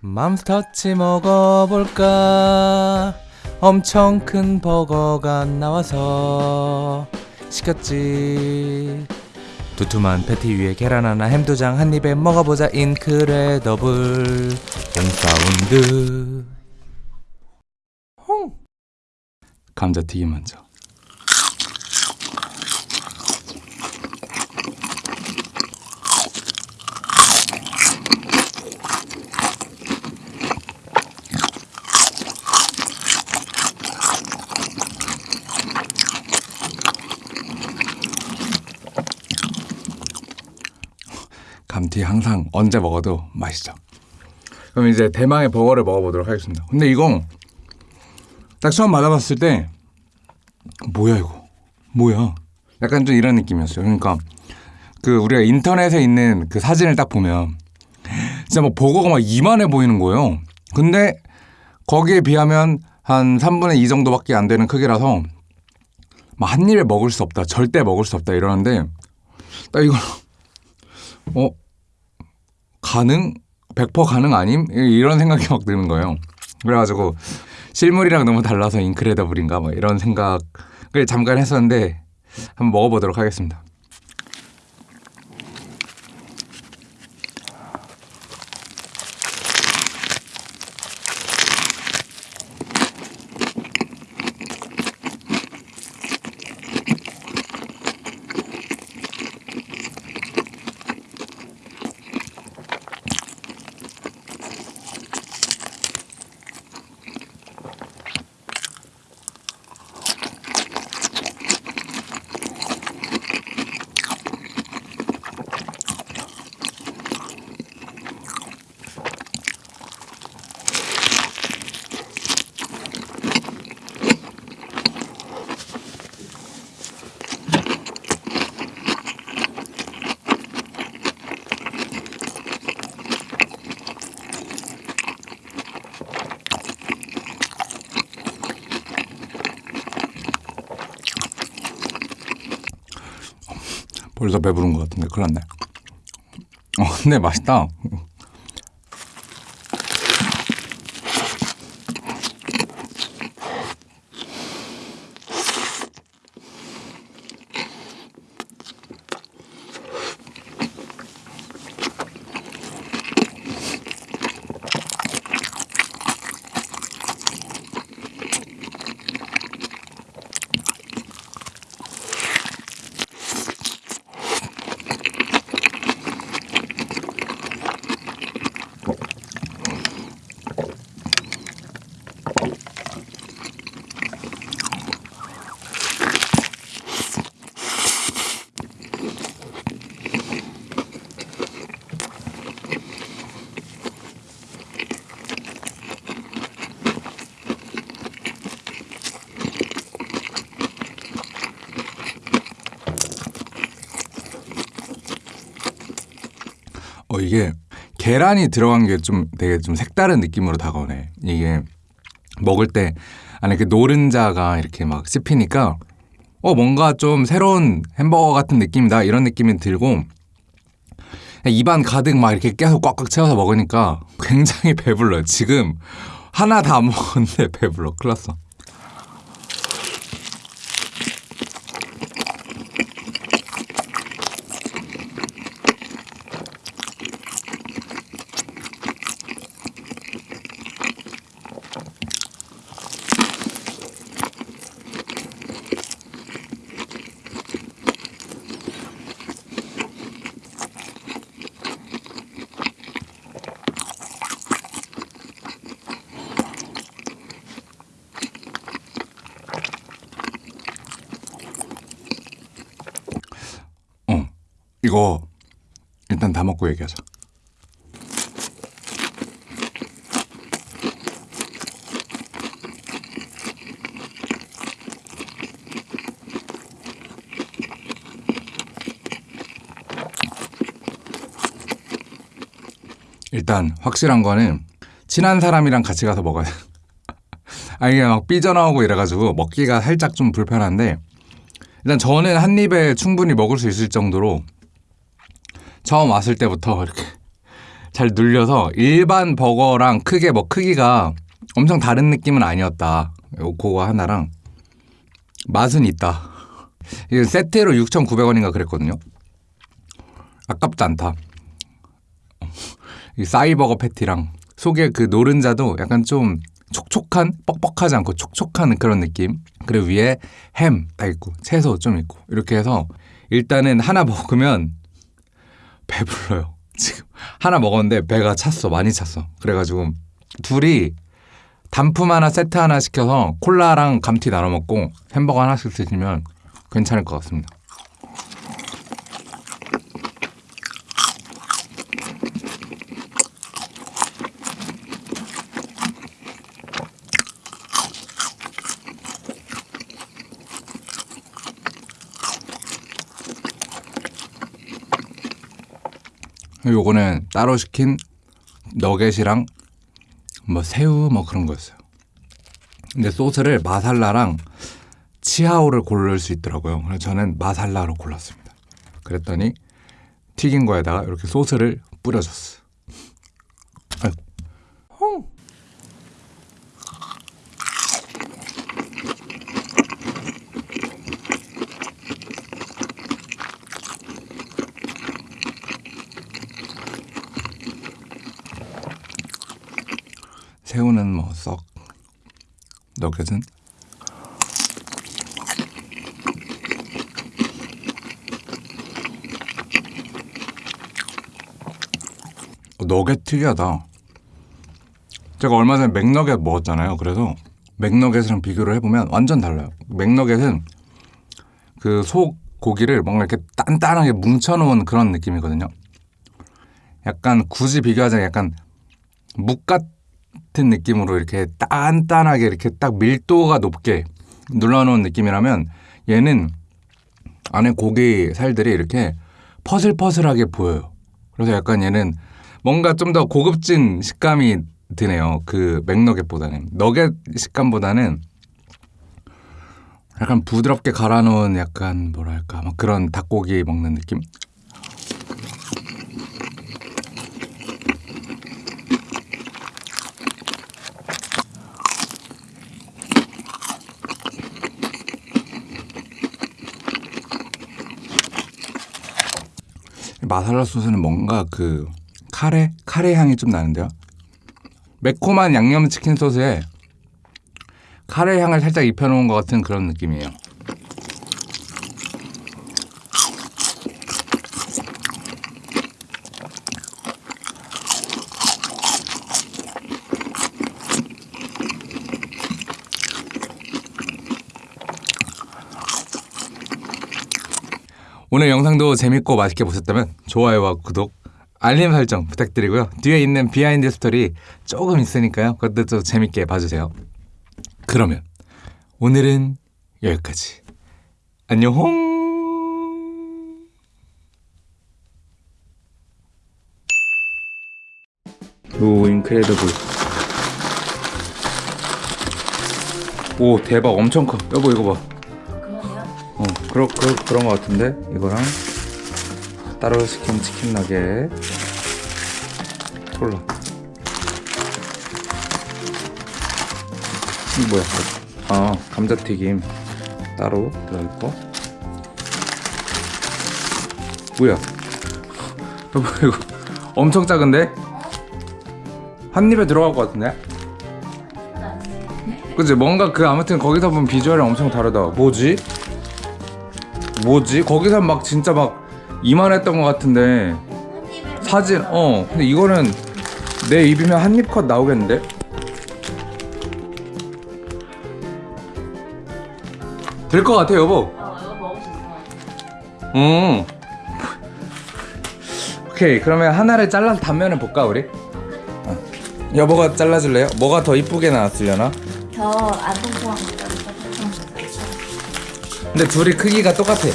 맘스터치 먹어볼까? 엄청 큰 버거가 나와서 시켰지. 두툼한 패티 위에 계란 하나 햄두장 한 입에 먹어보자 인크레더블. 영사운드. 감자튀김 먼저 감튀 항상 언제 먹어도 맛있죠. 그럼 이제 대망의 버거를 먹어보도록 하겠습니다. 근데 이거 딱 처음 맞아봤을 때 뭐야 이거 뭐야 약간 좀 이런 느낌이었어요. 그러니까 그 우리가 인터넷에 있는 그 사진을 딱 보면 진짜 뭐 버거가 막 이만해 보이는 거예요. 근데 거기에 비하면 한 3분의 2 정도밖에 안 되는 크기라서 막 한 입에 먹을 수 없다. 절대 먹을 수 없다 이러는데 딱 이걸 어 가능? 100% 가능 아님? 이런 생각이 막 드는 거예요. 그래가지고 실물이랑 너무 달라서 인크레더블인가 뭐 이런 생각을 잠깐 했었는데 한번 먹어보도록 하겠습니다. 벌써 배부른 것 같은데 큰일 났네. 어, 근데 맛있다. 어 이게 계란이 들어간 게 좀 되게 좀 색다른 느낌으로 다가오네. 이게 먹을 때 안에 그 노른자가 이렇게 막 씹히니까 어 뭔가 좀 새로운 햄버거 같은 느낌이다 이런 느낌이 들고 입안 가득 막 이렇게 계속 꽉꽉 채워서 먹으니까 굉장히 배불러요. 지금 하나 다 먹었는데 배불러. 큰일 났어. 이거 일단 다 먹고 얘기하자. 일단 확실한 거는 친한 사람이랑 같이 가서 먹어야 돼. 아 이게 막 삐져나오고 이래가지고 먹기가 살짝 좀 불편한데 일단 저는 한 입에 충분히 먹을 수 있을 정도로 처음 왔을 때부터 이렇게 잘 눌려서 일반 버거랑 크게 뭐 크기가 엄청 다른 느낌은 아니었다. 요- 그거 하나랑 맛은 있다. 이게 세트로 6,900원인가 그랬거든요. 아깝지 않다. 이 싸이버거 패티랑 속에 그 노른자도 약간 좀 촉촉한 뻑뻑하지 않고 촉촉한 그런 느낌 그리고 위에 햄딱 있고 채소 좀 있고 이렇게 해서 일단은 하나 먹으면 배불러요. 지금 하나 먹었는데 배가 찼어. 많이 찼어. 그래가지고 둘이 단품 하나 세트 하나 시켜서 콜라랑 감튀 나눠 먹고 햄버거 하나씩 드시면 괜찮을 것 같습니다 요거는 따로 시킨 너겟이랑 뭐 새우 뭐 그런 거였어요. 근데 소스를 마살라랑 치아오를 고를 수 있더라고요. 그래서 저는 마살라로 골랐습니다. 그랬더니 튀긴 거에다가 이렇게 소스를 뿌려줬어. 아이고. 새우는 뭐썩 어, 너겟 특이하다. 제가 얼마 전에 맥너겟 먹었잖아요. 그래서 맥너겟이랑 비교를 해보면 완전 달라요. 맥너겟은 그 속 고기를 뭔가 이렇게 단단하게 뭉쳐놓은 그런 느낌이거든요. 약간 굳이 비교하자면 약간 묵 같은 느낌으로 이렇게 단단하게 이렇게 딱 밀도가 높게 눌러놓은 느낌이라면 얘는 안에 고기 살들이 이렇게 퍼슬퍼슬하게 보여요. 그래서 약간 얘는 뭔가 좀 더 고급진 식감이 드네요. 그 맥너겟보다는 너겟 식감보다는 약간 부드럽게 갈아놓은 약간 뭐랄까 막 그런 닭고기 먹는 느낌. 마살라 소스는 뭔가 그 카레 카레 향이 좀 나는데요. 매콤한 양념 치킨 소스에 카레 향을 살짝 입혀놓은 것 같은 그런 느낌이에요. 오늘 영상도 재밌고 맛있게 보셨다면 좋아요와 구독, 알림 설정 부탁드리고요. 뒤에 있는 비하인드 스토리 조금 있으니까요. 그것도 좀 재밌게 봐주세요. 그러면 오늘은 여기까지. 안녕. 오 incredible. 오 대박 엄청 커. 여보 이거 봐. 어, 그러, 그, 그런 거 같은데? 이거랑 따로 시킨 치킨 나게 콜라 뭐야? 아, 감자튀김 따로 들어있고 뭐야? 여보 이거 엄청 작은데? 한 입에 들어갈 것 같은데? 그치 뭔가 그 아무튼 거기서 보면 비주얼이 엄청 다르다 뭐지? 뭐지? 거기서 막 진짜 막 이만했던 것 같은데 사진 어 근데 이거는 내 입이면 한 입 컷 나오겠는데? 될 것 같아 여보. 음 오케이 그러면 하나를 잘라서 단면을 볼까 우리? 어. 여보가 잘라줄래요? 뭐가 더 이쁘게 나왔으려나? 저 통통한 거 근데 둘이 크기가 똑같아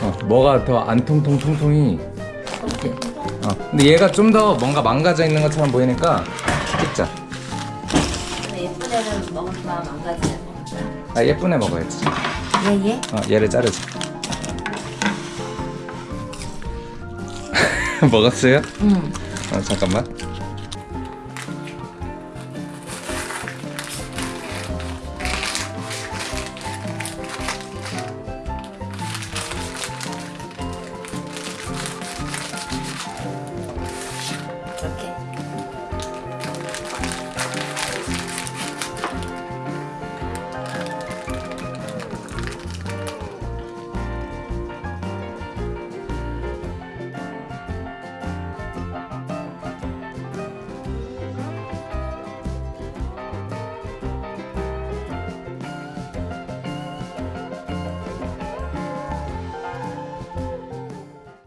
어, 뭐가 더 안 통통 통통이 어, 근데 얘가 좀 더 뭔가 망가져 있는 것처럼 보이니까 찍자. 근데 예쁜 애는 먹으면 같아. 아 예쁜 애 먹어야지. 예, 예. 어, 얘를 자르자. 먹었어요? 응. 아, 잠깐만.